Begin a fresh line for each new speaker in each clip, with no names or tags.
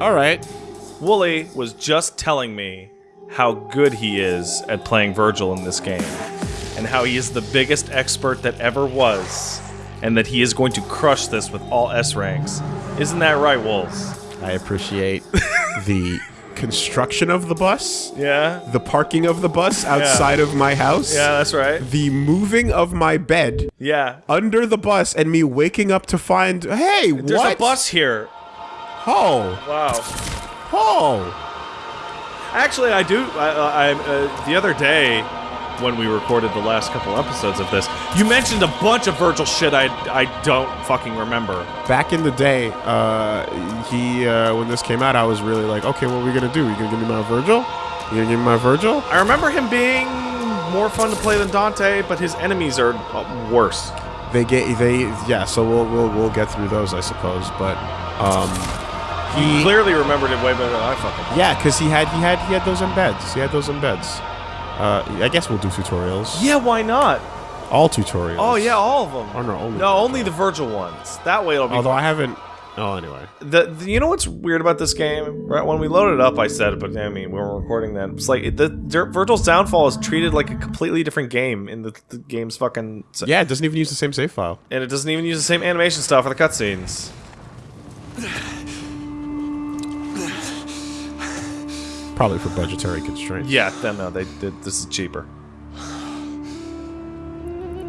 All right.
Wooly was just telling me how good he is at playing Vergil in this game, and how he is the biggest expert that ever was, and that he is going to crush this with all S ranks. Isn't that right, Wolves?
I appreciate the construction of the bus,
Yeah?
the parking of the bus outside of my house,
Yeah, that's right.
the moving of my bed
Yeah.
under the bus, and me waking up to find, hey,
There's
what?
a bus here.
Oh,
Wow.
oh.
Actually, I do. I, I uh, the other day when we recorded the last couple episodes of this, you mentioned a bunch of Vergil shit I I don't fucking remember.
Back in the day, uh, he uh, when this came out, I was really like, okay, what are we gonna do? You gonna give me my Vergil? You gonna give me my Vergil?
I remember him being more fun to play than Dante, but his enemies are uh, worse.
They get they yeah. So we'll we'll we'll get through those, I suppose. But um, he
Clearly remembered it way better than I fucking.
yeah, because he had he had he had those embeds. He had those embeds. Uh, I guess we'll do tutorials.
Yeah, why not?
All tutorials.
Oh yeah, all of them.
Oh, no, only
no, only the Vergil ones. That way it'll be.
Although I haven't. Oh, anyway.
the, the- you know what's weird about this game? Right when we loaded it up, I said it, but I mean, we were recording then. It's like the Dir- Vergil's Downfall is treated like a completely different game in the, the game's fucking.
Yeah, it doesn't even use the same save file.
and it doesn't even use the same animation style for the cutscenes.
Probably for budgetary constraints.
Yeah, then no, they did. This is cheaper.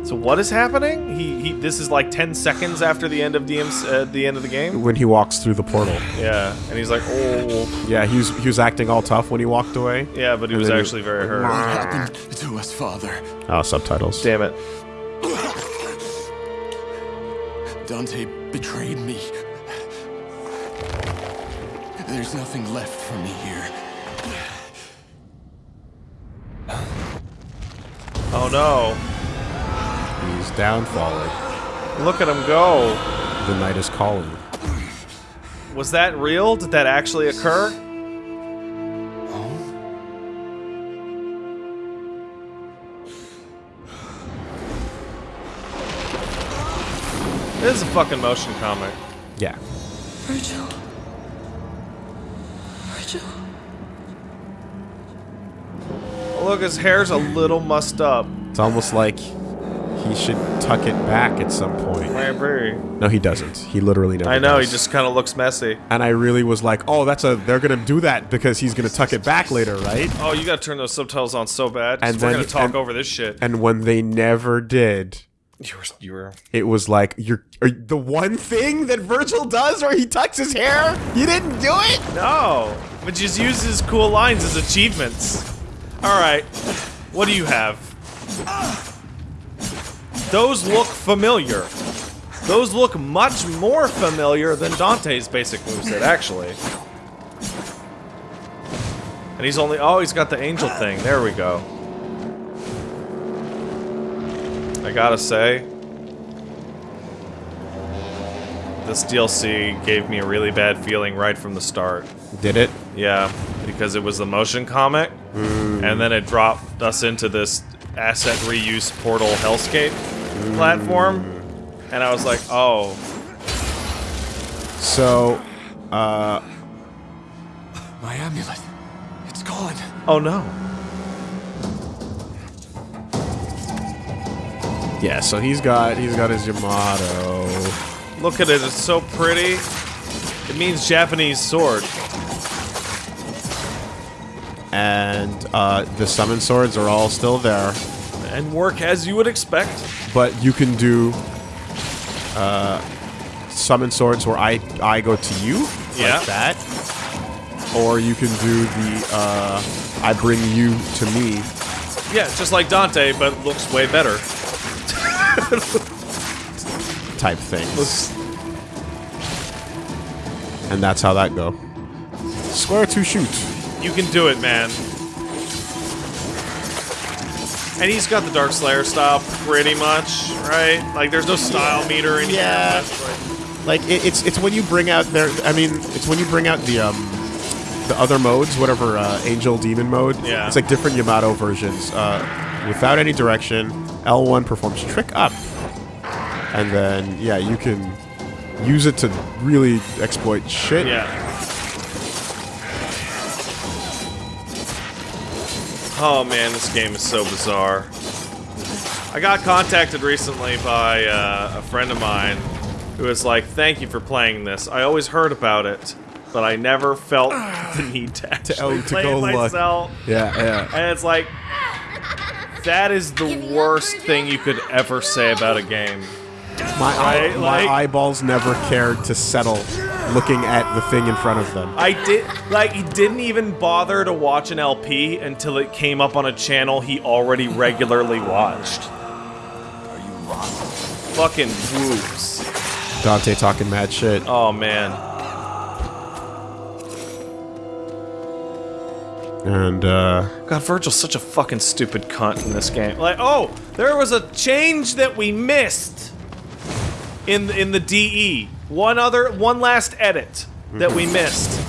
So what is happening? He, he this is like ten seconds after the end of DM's uh, the end of the game.
When he walks through the portal.
Yeah, and he's like, oh,
Yeah, he was he was acting all tough when he walked away.
yeah, but he
And
was
then he-
actually very hurt.
What happened to us, Father?
Oh, subtitles.
Damn it.
Dante betrayed me. There's nothing left for me here.
Oh no!
He's downfalling.
Look at him go.
The night is calling.
Was that real? Did that actually occur? This is a fucking motion comic.
Yeah.
Vergil. Vergil.
Look, his hair's a little mussed up.
It's almost like he should tuck it back at some point. No, he doesn't. He literally never
I know, he just kind of looks messy.
And I really was like, oh, that's a. They're gonna do that because he's gonna tuck it back later, right?
Oh, you gotta turn those subtitles on so bad.
And
we're
then-
gonna talk
and-
over this shit.
And when they never did,
You were, you were.
it was like you're are, the one thing that Vergil does where he tucks his hair. You didn't do it.
No, but just uses cool lines as achievements. All right, what do you have? Those look familiar. Those look much more familiar than Dante's basic moveset, actually. And he's only. Oh, he's got the angel thing. There we go. I gotta say, this DLC gave me a really bad feeling right from the start.
Did it?
Yeah, because it was the motion comic, mm. And then it dropped us into this asset reuse portal hellscape platform, and I was like, oh,
So, uh,
My amulet. It's gone.
oh no.
yeah. So he's got he's got his Yamato.
Look at it, it's so pretty. It means Japanese sword.
And uh, the summon swords are all still there,
And work as you would expect.
but you can do uh, summon swords where I I go to you
Yeah.
like that, or you can do the uh, I bring you to me.
Yeah, just like Dante, but looks way better.
type thing. And that's how that go. Square to shoot.
You can do it, man. And he's got the Dark Slayer style pretty much, right? Like, there's no style meter in
Yeah.
here.
Like it, it's it's when you bring out their. I mean, it's when you bring out the um the other modes, whatever uh, angel demon mode.
Yeah.
It's like different Yamato versions. Uh, without any direction, L1 performs trick up, and then yeah, you can use it to really exploit shit.
Yeah. Oh man, this game is so bizarre. I got contacted recently by uh, a friend of mine who was like, "Thank you for playing this. I always heard about it, but I never felt the need to actually
oh, to
play
go
it
look.
myself."
Yeah, yeah.
And it's like, that is the worst thing you could ever say about a game.
My, eye,
Right,
my
like-
eyeballs never cared to settle looking at the thing in front of them.
I did like he didn't even bother to watch an LP until it came up on a channel he already regularly watched. Are you wrong? Fucking whoops.
Dante talking mad shit.
Oh man.
And, uh,
God, Vergil's such a fucking stupid cunt in this game. Like, oh, there was a change that we missed in in the DE. One other, one last edit that we missed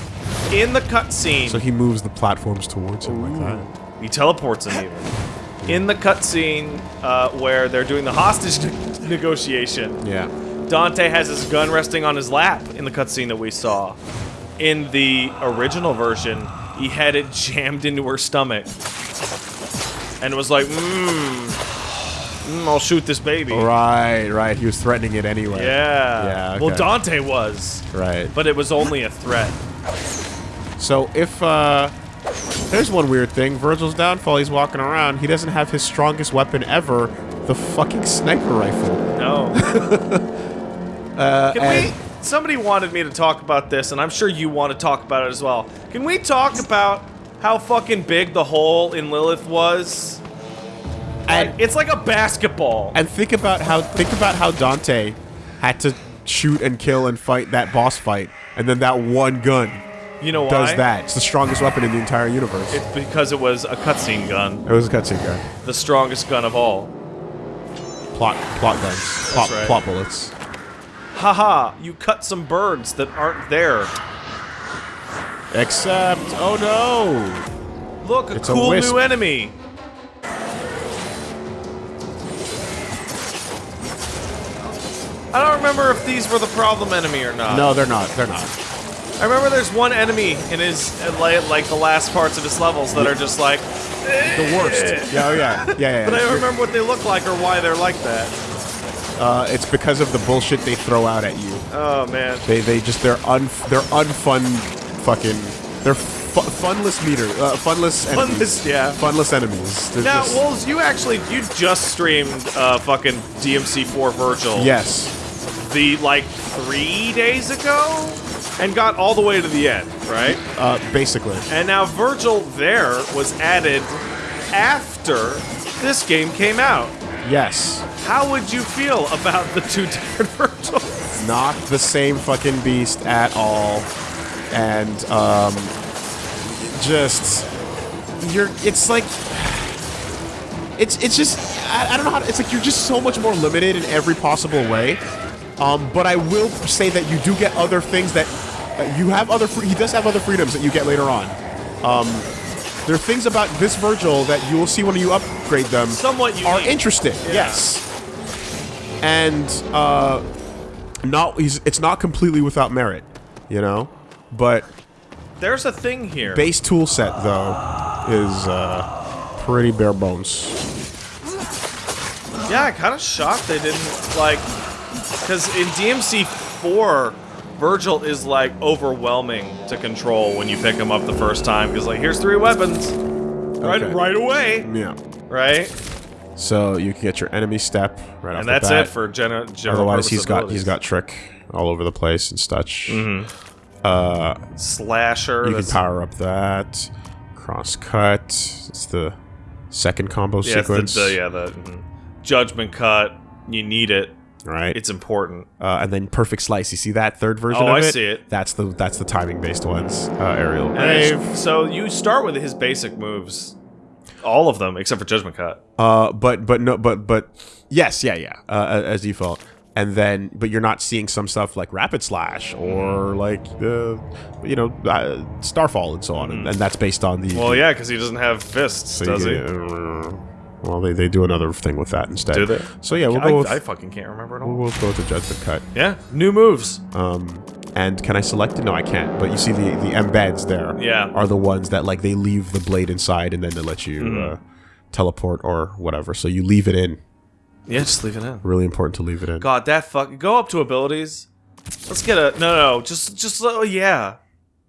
in the cutscene.
so he moves the platforms towards him like that.
He teleports him even. In the cutscene uh, where they're doing the hostage ne- negotiation,
Yeah.
Dante has his gun resting on his lap in the cutscene that we saw. In the original version, he had it jammed into her stomach. And was like, mmm, mm, I'll shoot this baby.
Right, right. He was threatening it anyway.
Yeah.
Yeah,
Well. Dante was,
Right.
but it was only a threat.
So if uh there's one weird thing, Vergil's downfall, he's walking around, he doesn't have his strongest weapon ever, the fucking sniper rifle.
No.
Uh
Can we? Somebody wanted me to talk about this, and I'm sure you want to talk about it as well. Can we talk about how fucking big the hole in Lilith was?
And,
It's like a basketball.
and think about how think about how Dante had to shoot and kill and fight that boss fight, and then that one gun
You know why?
does that. It's the strongest weapon in the entire universe.
It's because it was a cutscene gun,
it was a cutscene gun.
the strongest gun of all.
Plot plot guns. Plot,
right.
plot bullets.
Haha! You cut some birds that aren't there.
Except oh no!
Look, a
It's
cool
wisp.
new enemy. I don't remember if these were the problem enemy or not.
No, they're not. They're not.
I remember there's one enemy in his like, the last parts of his levels that are just like,
The worst. Yeah, oh yeah. Yeah, yeah.
but I don't remember what they look like or why they're like that.
Uh, it's because of the bullshit they throw out at you.
Oh man.
They they just they're un they're unfun fucking they're fu- funless meter uh, funless enemies.
Funless, yeah.
funless enemies. They're
Now,
just-
Wolves, you actually you just streamed uh, fucking DMC4 Vergil.
yes,
The like three days ago, and got all the way to the end, right?
uh, basically.
And now Vergil there was added after this game came out.
Yes,
How would you feel about the two different Vergils?
not the same fucking beast at all, and um, just you're. It's like it's it's just I, I don't know how. To, it's like you're just so much more limited in every possible way. Um, but I will say that you do get other things that uh, you have other. He does have other freedoms that you get later on. Um, there are things about this Vergil that you will see when you upgrade them
Somewhat
are
unique.
interesting. Yes, and uh, not he's it's not completely without merit, you know, but
There's a thing here.
base tool set though is uh, pretty bare bones.
Yeah, I kind of shocked they didn't like because in DMC four, Vergil is like overwhelming to control when you pick him up the first time because like here's three weapons, right
Okay.
right away,
Yeah.
right?
So you can get your enemy step right off the bat.
And that's it for general. general
Otherwise, he's got he's got trick all over the place and such.
Mm-hmm.
Uh,
slasher.
you can power up that cross cut. It's the second combo
yeah, it's
sequence,
the, the yeah the mhm. judgment cut. You need it.
Right?
It's important.
uh, and then perfect slice. You see that third version
Oh,
of
I
it?
see it.
That's the that's the timing based ones. Uh, aerial
And
rave.
it's- so you start with his basic moves, all of them except for judgment cut.
Uh, but but no, but but yes, yeah, yeah. Uh, as default, and then but you're not seeing some stuff like rapid slash or like uh, you know uh, starfall and so on, and, and that's based on the.
Mm-hmm. Well, yeah, because he doesn't have fists,
so
does he?
get, uh, well, they, they do another thing with that instead.
Do they?
So yeah, we'll
I,
go with
I fucking can't remember it all.
we'll go with the judgment cut.
Yeah, new moves.
Um, And can I select it? No, I can't. But you see the the embeds there.
Yeah.
Are the ones that like they leave the blade inside and then they let you
Mm-hmm.
uh, teleport or whatever. So you leave it in.
Yeah, just leave it in.
Really important to leave it in.
God, that fuck. Go up to abilities. Let's get a no, no, just, just oh yeah.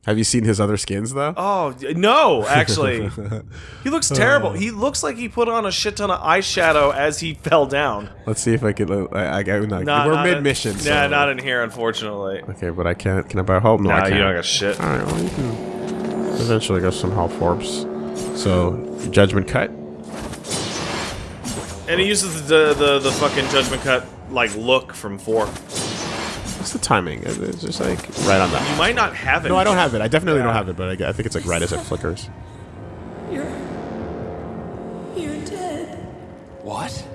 Have you seen his other skins though?
Oh no, actually, he looks terrible. He looks like he put on a shit ton of eyeshadow as he fell down.
Let's see if I can. Uh, I, I, I, no,
Not-
we're
not
mid mission.
Yeah,
so-
not in here, unfortunately.
Okay, but I can't. Can I buy a hope? No, I can't.
you don't got shit.
All right, well, you can eventually get some help Forbes. So, judgment cut.
And he uses the the the fucking judgment cut like look from four.
What's the timing? It's it's just like right on that.
You might not have it.
No, I don't have it. I definitely don't have it, but I, I think it's like right as it flickers.
You're. You're dead.
What?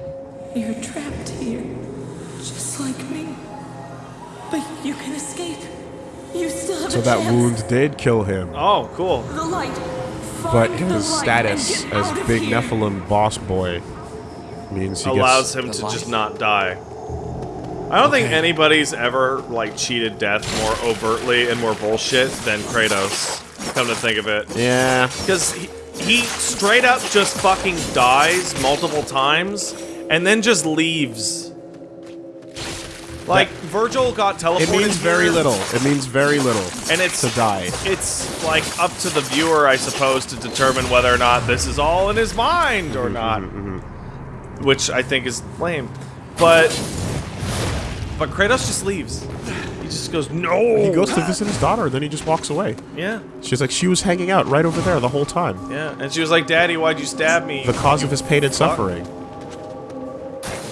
You're trapped here. Just like me. But you can escape. You still have
So
a
that
chance.
wound did kill him,
Oh, cool.
The light.
but
Find the
his status as Big
here.
Nephilim boss boy means he
Allows
gets.
him to
light.
just not die. I don't think anybody's ever like cheated death more overtly and more bullshit than Kratos. Come to think of it.
Yeah,
Because he, he straight up just fucking dies multiple times and then just leaves. Like, Vergil got teleported.
it means very
here,
little. It means very little
And it's
to die.
It's like up to the viewer, I suppose, to determine whether or not this is all in his mind
Mm-hmm,
or not. Which I think is lame. But but Kratos just leaves. He just goes, no.
He goes to visit his daughter, and then he just walks away.
Yeah,
She's like, she was hanging out right over there the whole time.
yeah. And she was like, Daddy, why'd you stab me?
The cause of his pain and suffering.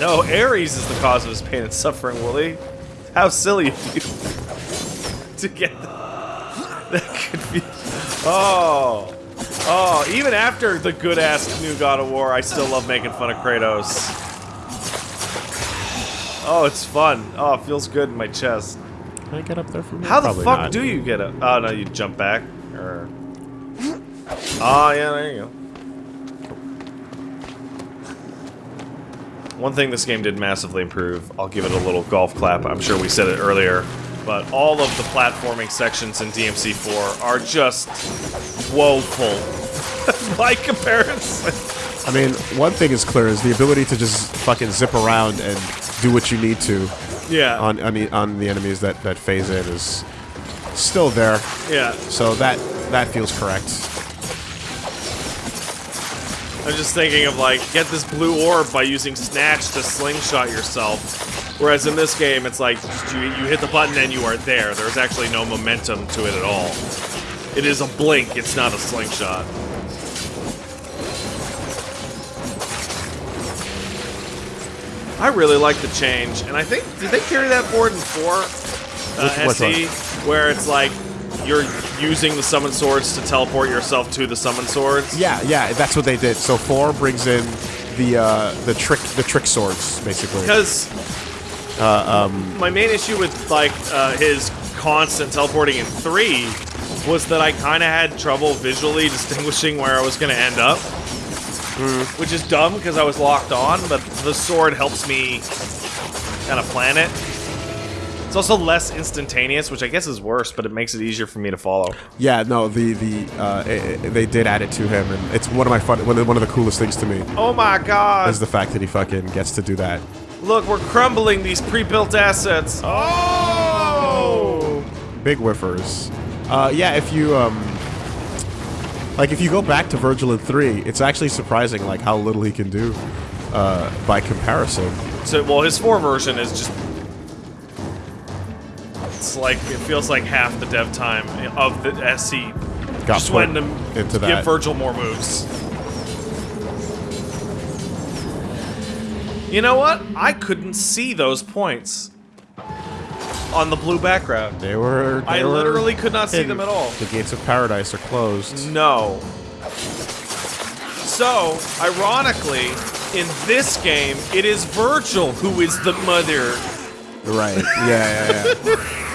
No, Ares is the cause of his pain and suffering, Willie. How silly of you to get that confused. Oh. Oh, even after the good ass new God of War, I still love making fun of Kratos. Oh, it's fun. Oh, it feels good in my chest.
Can I get up there from here?
How the
Probably
fuck
not.
do you get it? Oh, no, you jump back. Or. Oh, yeah, there you go. One thing this game did massively improve, I'll give it a little golf clap. I'm sure we said it earlier, but all of the platforming sections in DMC4 are just woeful by comparison.
I mean, one thing is clear is the ability to just fucking zip around and do what you need to
Yeah.
on on the, on the enemies that that phase in is still there.
yeah.
So that that feels correct.
I'm just thinking of like, get this blue orb by using Snatch to slingshot yourself. Whereas in this game, it's like, you, you hit the button and you are there. There's actually no momentum to it at all. It is a blink, it's not a slingshot. I really like the change, and I think, did they carry that forward in 4? Uh,
Which- which
SE? Where it's like, you're using the summon swords to teleport yourself to the summon swords?
Yeah, yeah, that's what they did. So four brings in the uh, the trick the trick swords basically.
Because um. my main issue with like uh, his constant teleporting in three was that I kind of had trouble visually distinguishing where I was going to end up, which is dumb because I was locked on. But the sword helps me kind of plan it. It's also less instantaneous, which I guess is worse, but it makes it easier for me to follow.
Yeah, no, the the uh, i i- they did add it to him, and it's one of my fun one of, one of the coolest things to me
Oh my god!
is the fact that he fucking gets to do that.
Look, we're crumbling these pre-built assets. Oh!
Big whiffers. Uh, yeah, if you um, like if you go back to Vergil in three, it's actually surprising like how little he can do uh, by comparison.
So, well, his four version is just. It's like it feels like half the dev time of the SC.
Got
just went to
into
give. Vergil more moves. You know what? I couldn't see those points on the blue background.
They were. They
I
were
literally could not see them at all.
The gates of paradise are closed.
No. So, ironically, in this game, it is Vergil who is the mother.
Right. Yeah, yeah, yeah.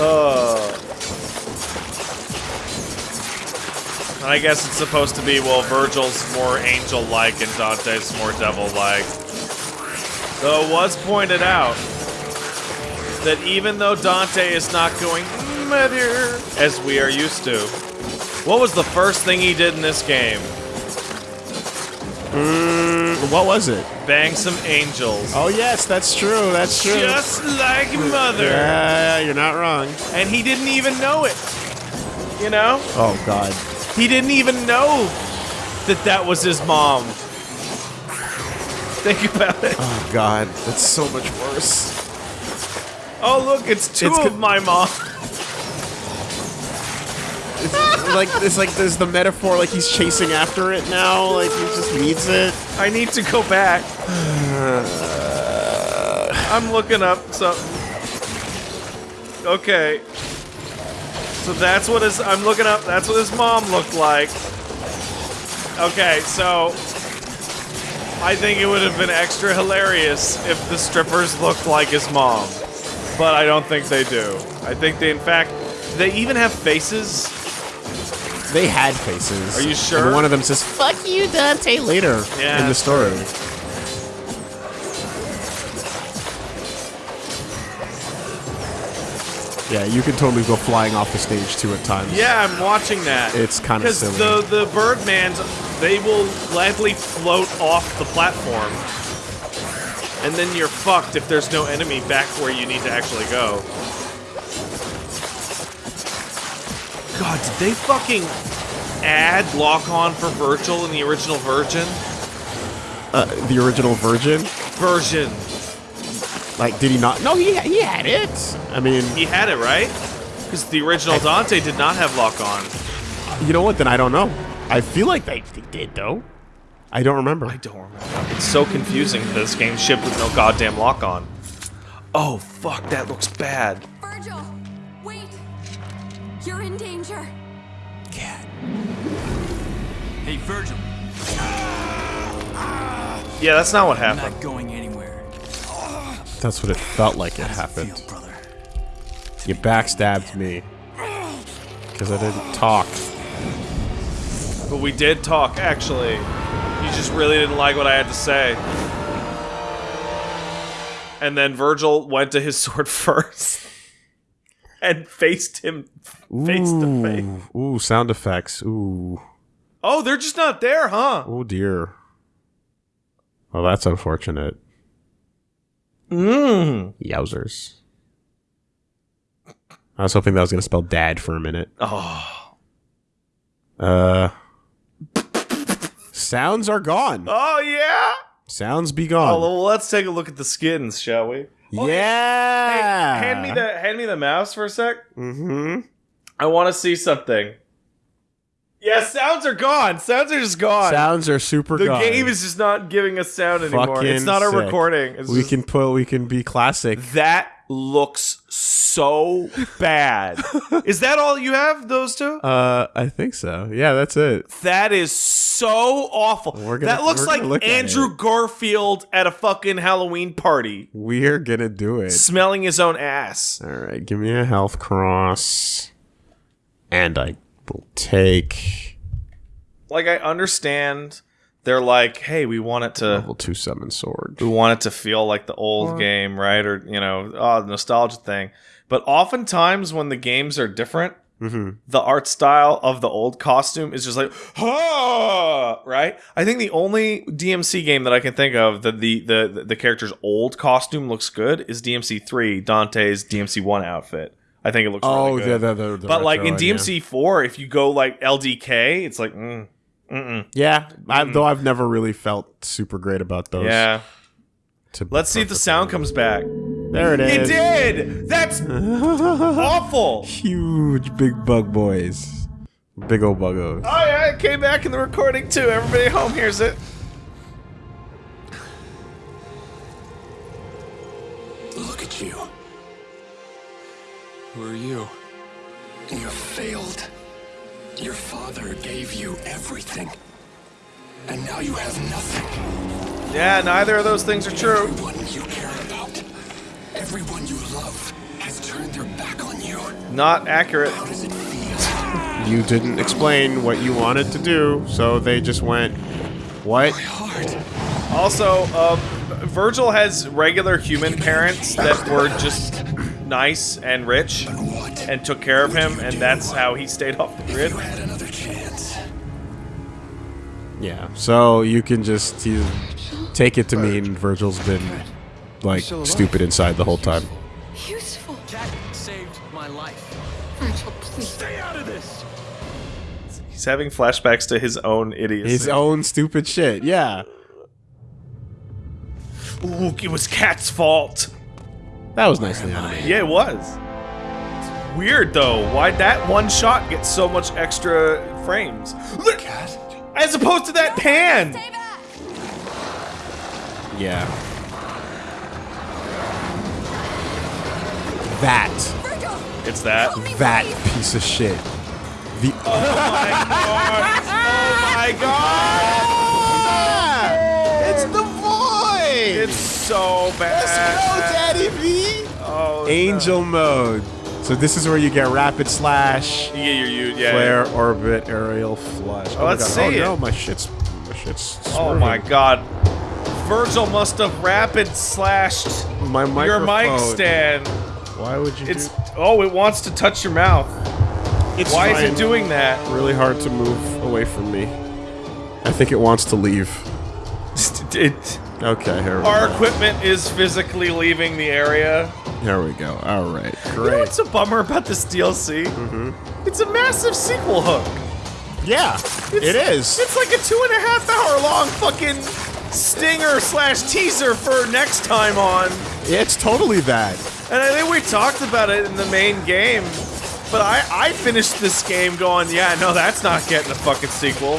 Uh.
I guess it's supposed to be, well, Vergil's more angel-like and Dante's more devil-like. Though it was pointed out that even though Dante is not going murder as we are used to, what was the first thing he did in this game?
Mm, what was it?
Bang some angels.
Oh yes, that's true. That's true.
Just like mother.
yeah, you're not wrong.
And he didn't even know it. You know?
Oh god.
He didn't even know that that was his mom. Think about it.
Oh god. That's so much worse.
Oh, look, it's two
It's
of my mom.
It's like it's like there's the metaphor like he's chasing after it now. Like he just needs it.
I need to go back. I'm looking up something. Okay. So that's what his. I'm looking up. That's what his mom looked like. Okay, so I think it would have been extra hilarious if the strippers looked like his mom, but I don't think they do. I think they, in fact, they even have faces.
They had faces.
Are you sure?
And one of them says "fuck you, Dante" later
Yeah,
in the story. Yeah, you can totally go flying off the stage too at times.
Yeah, I'm watching that.
It's kinda
because the the Birdmans they will gladly float off the platform, and then you're fucked if there's no enemy back where you need to actually go. God, did they fucking add lock on for Vergil in the original Virgin
Uh, the original Virgin.
version?
Like, did he not? No, he he had it. I mean,
He had it right. Because the original Dante did not have lock on.
you know what? Then I don't know. I feel like they, they did though. I don't remember.
I don't remember. It's so confusing that this game shipped with no goddamn lock on. Oh fuck, that looks bad.
Vergil, wait! You're in danger. Kat.
Hey, Vergil,
Yeah, that's not what
I'm
happened.
not going anywhere.
That's what it felt like it
How it
happened.
feel, brother?
You backstabbed me because I didn't talk.
But we did talk, actually. You just really didn't like what I had to say. And then Vergil went to his sword first. And faced him face to face.
Ooh, ooh, sound effects. Ooh,
Oh, they're just not there, huh?
oh dear. Well, that's unfortunate.
Mmm.
Yowzers. I was hoping that was gonna spell dad for a minute.
Oh.
Uh. Sounds are gone.
Oh, yeah?
Sounds be
Oh,
gone.
well, let's take a look at the skins, shall we? Oh, hey,
yeah.
Hey, hand me the hand me the mouse for a sec.
Mm-hmm.
I want to see something. Yeah, sounds are gone. Sounds are just gone.
Sounds are super
the
gone.
game is just not giving us sound anymore.
Fucking
it's not a
sick.
recording. It's
We
just-
can put. We can be classic.
That looks so bad. is that all you have? Those two?
Uh, I think so. Yeah, that's it.
That is so awful.
We're gonna-
that looks like
look
Andrew
it.
Garfield at a fucking Halloween party,
We're gonna do it.
smelling his own ass.
All right, give me a health cross, and I will take
Like I understand they're like, hey, we want it to
level two summon sword.
we want it to feel like the old game, right? Or you know, oh, the nostalgia thing. But oftentimes when the games are different,
Mm-hmm.
the art style of the old costume is just like, ah, right? I think the only DMC game that I can think of that the the the character's old costume looks good is DMC three, Dante's DMC one outfit. I think it looks
Oh,
really good.
the, the, the, the
but like in
one, yeah.
DMC four, if you go like LDK, it's like, mm, mm-mm.
Yeah, I, though I've never really felt super great about those.
yeah.
to
Let's see if the sound comes back.
There it is.
it It
is.
did. That's awful.
Huge big bug boys. Big old buggos.
Oh yeah, it came back in the recording too. Everybody at home hears it.
Look at you. Who are you? You failed. Your father gave you everything. And now you have nothing.
Yeah, neither of those things are true.
Everyone you care about, everyone you love, has turned their back on you.
Not accurate.
How does it feel?
You didn't explain what you wanted to do, so they just went, "What?"
My heart.
Also, uh, Vergil has regular human parents that were just nice and rich and took care of him, and that's how he stayed off the grid.
had another chance.
Yeah. So you can just you take it to mean Vergil's been like stupid inside the whole time.
Useful.
Kat saved my life.
Vergil, please.
Stay out of this.
He's having flashbacks to his own idiocy.
His own stupid shit. Yeah.
Ooh, it was Kat's fault.
That was nicely animated.
Yeah, it was. It's weird though. Why'd that one shot get so much extra frames? Look,
Kat?
as opposed to that pan.
Yeah. That
Vergil!
It's that.
That
please.
piece of shit. The
Oh my god!
Oh it's the void.
It's so bad. Oh,
Angel mode. So this is where you get rapid slash,
No. Yeah, you're you. Yeah.
flare, orbit, aerial flush.
Oh, let's oh,
my God.
see
Oh
it.
no, my shit's my shit's.
Oh my god. Vergil must have rapid slashed
My
your mic stand.
Why would you?
It's oh, it wants to touch your mouth.
It's
Why is it doing that?
Really hard to move away from me. I think it wants to leave.
It,
Okay, here we
our equipment is physically leaving the area.
Here we go. All right, Great.
You know
great.
what's a bummer about this DLC? Mm-hmm. It's a massive sequel hook.
Yeah, it is.
It's like a two and a half hour long fucking stinger slash teaser for next time on.
It's totally that.
And I think we talked about it in the main game. But I, I finished this game going, yeah, no, that's not getting a fucking sequel.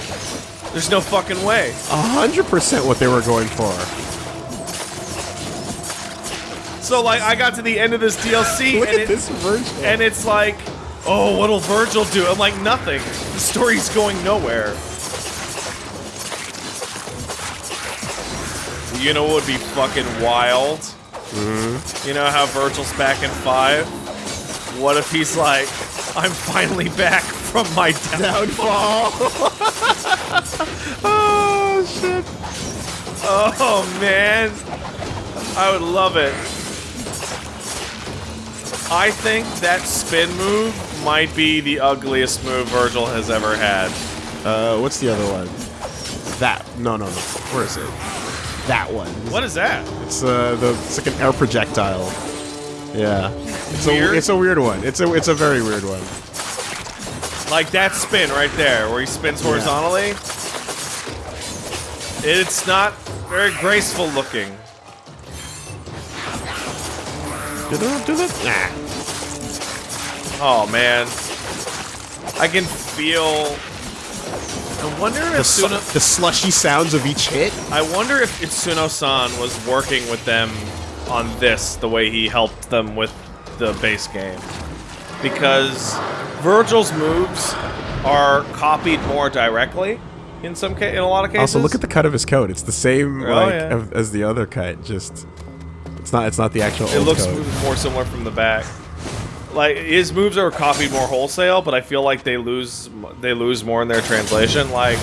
There's no fucking way.
A hundred percent what they were going for.
So like I got to the end of this DLC
Look
and
at
it,
this version.
and it's like, oh, what'll Vergil do? I'm like, nothing. The story's going nowhere. You know what would be fucking wild? Mm-hmm. You know how Vergil's back in five? What if he's like, I'm finally back from my downfall? oh shit. Oh man. I would love it. I think that spin move might be the ugliest move Vergil has ever had.
Uh, what's the other one? That. No, no, no. Where is it? That one.
What is that?
It's uh, the it's like an air projectile. Yeah. It's
Weird?
a it's a weird one. It's a it's a very weird one.
Like that spin right there, where he spins horizontally. It's not very graceful looking. Oh man, I can feel. I wonder
The,
if
su-
Suno-
the slushy sounds of each hit.
I wonder if Itsuno-san was working with them on this the way he helped them with the base game. Because Vergil's moves are copied more directly in some ca- in a lot of cases.
Also, look at the cut of his coat. It's the same
Oh,
like
yeah.
as the other cut. Just it's not it's not the actual.
It looks
code.
more similar from the back. Like his moves are copied more wholesale, but I feel like they lose they lose more in their translation. Like,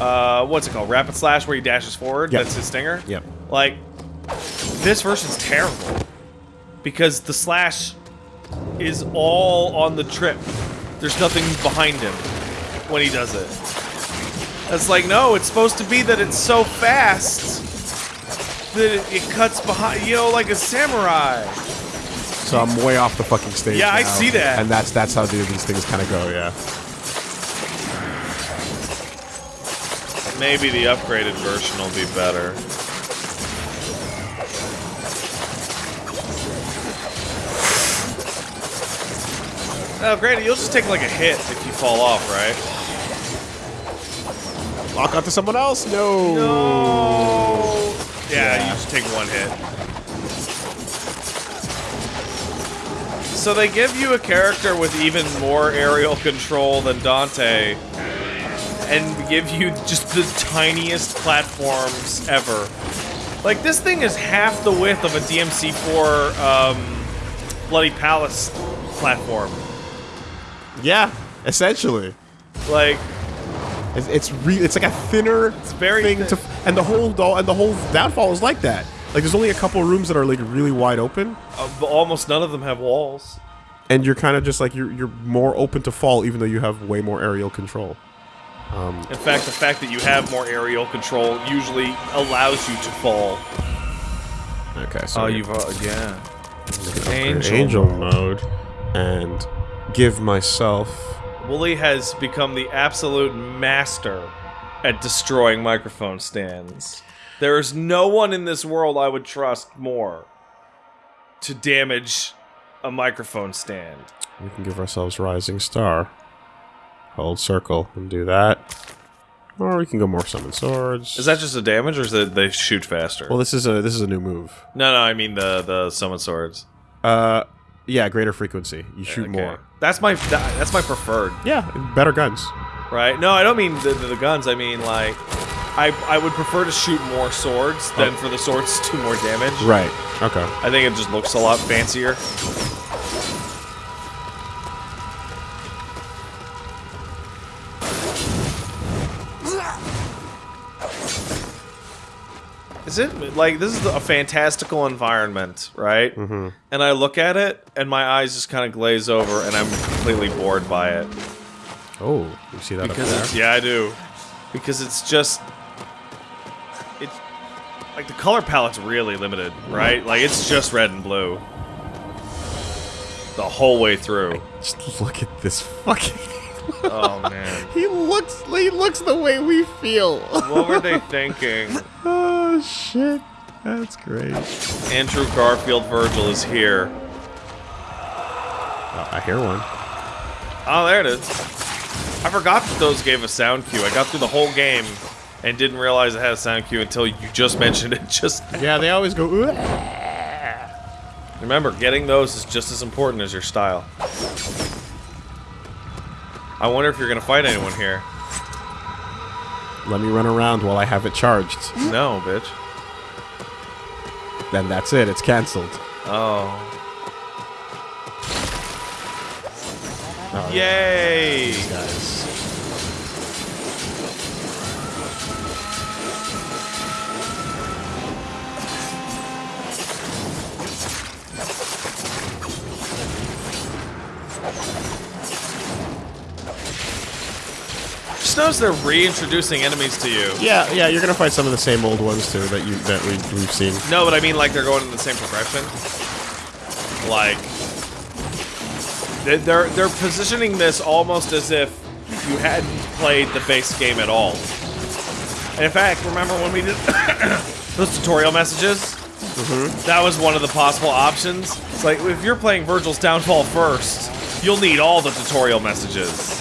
uh, what's it called? Rapid slash, where he dashes forward.
Yep.
That's his stinger.
Yep.
Like, this version's terrible because the slash is all on the trip. There's nothing behind him when he does it. It's like no, it's supposed to be that it's so fast that it, it cuts behind. You know, like a samurai.
So I'm way off the fucking stage.
Yeah, I see that.
And that's that's how these things kind of go. Yeah.
Maybe the upgraded version will be better. Oh, granted, you'll just take like a hit if you fall off, right?
Lock onto someone else. No.
No. Yeah,
Yeah.
you just take one hit. So they give you a character with even more aerial control than Dante, and give you just the tiniest platforms ever. Like this thing is half the width of a DMC4 um, Bloody Palace platform.
Yeah. Essentially,
Like
it's it's re- it's like a thinner
very
thing
thin.
to, and the whole do- and the whole downfall is like that. Like, there's only a couple rooms that are like really wide open,
Uh, but almost none of them have walls.
and you're kind of just like you're you're more open to fall, even though you have way more aerial control.
In fact, the fact that you have more aerial control usually allows you to fall.
Okay, so
Oh, you've uh, yeah. Angel
angel mode, and give myself.
Wooly has become the absolute master at destroying microphone stands. There is no one in this world I would trust more to damage a microphone stand.
We can give ourselves rising star. Hold circle and do that. Or we can go more summon swords.
Is that just a damage, or is it they shoot faster?
Well, this is a this is a new move.
no, no, I mean the the summon swords.
Uh, yeah, greater frequency. You shoot
Okay.
more.
That's my that, that's my preferred.
Yeah, better guns.
Right? No, I don't mean the, the, the guns. I mean like, I I would prefer to shoot more swords than for the swords to do more damage.
Right. Okay.
I think it just looks a lot fancier. Is it like this is a fantastical environment, right? Mm-hmm. And I look at it, and my eyes just kind of glaze over, and I'm completely bored by it
Oh, you see that
because
up there?
yeah, I do. Because it's just it's like the color palette's really limited, right? Mm. Like it's just red and blue the whole way through.
Just look at this fucking.
Oh man,
he looks. He looks the way we feel.
what were they thinking?
oh shit, that's great.
Andrew Garfield Vergil is here.
Oh, I hear one.
Oh, there it is. I forgot that those gave a sound cue. I got through the whole game and didn't realize it had a sound cue until you just mentioned it. Just
Yeah, they always go. "Ooh."
Remember, getting those is just as important as your style. I wonder if you're gonna fight anyone here.
Let me run around while I have it charged.
No, bitch.
Then that's it. It's canceled.
Oh.
Oh,
Yay!
guys.
Just notice they're reintroducing enemies to you.
Yeah, yeah. You're gonna fight some of the same old ones too that you that we, we've seen.
No, but I mean like they're going in the same progression. Like they're they're positioning this almost as if you hadn't played the base game at all. And in fact, remember when we did those tutorial messages? Mm-hmm. That was one of the possible options. It's like if you're playing Vergil's Downfall first, you'll need all the tutorial messages.